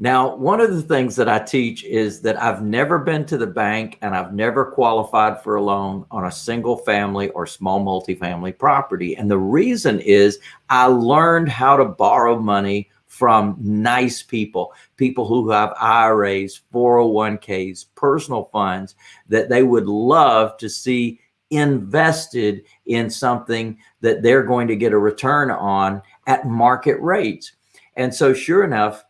Now, one of the things that I teach is that I've never been to the bank and I've never qualified for a loan on a single family or small multifamily property. And the reason is I learned how to borrow money from nice people, people who have IRAs, 401ks, personal funds that they would love to see invested in something that they're going to get a return on at market rates. And so sure enough,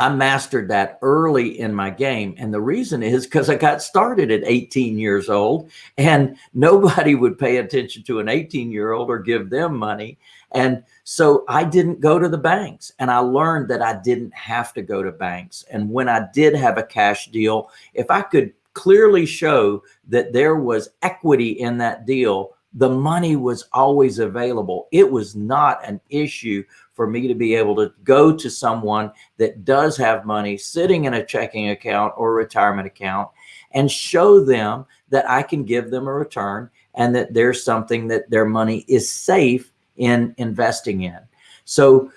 I mastered that early in my game. And the reason is because I got started at 18 years old and nobody would pay attention to an 18 year old or give them money. And so I didn't go to the banks and I learned that I didn't have to go to banks. And when I did have a cash deal, if I could clearly show that there was equity in that deal, the money was always available. It was not an issue for me to be able to go to someone that does have money sitting in a checking account or retirement account and show them that I can give them a return and that there's something that their money is safe in investing in. So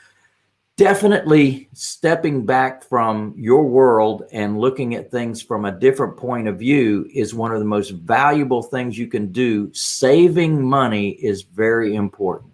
definitely stepping back from your world and looking at things from a different point of view is one of the most valuable things you can do. Saving money is very important.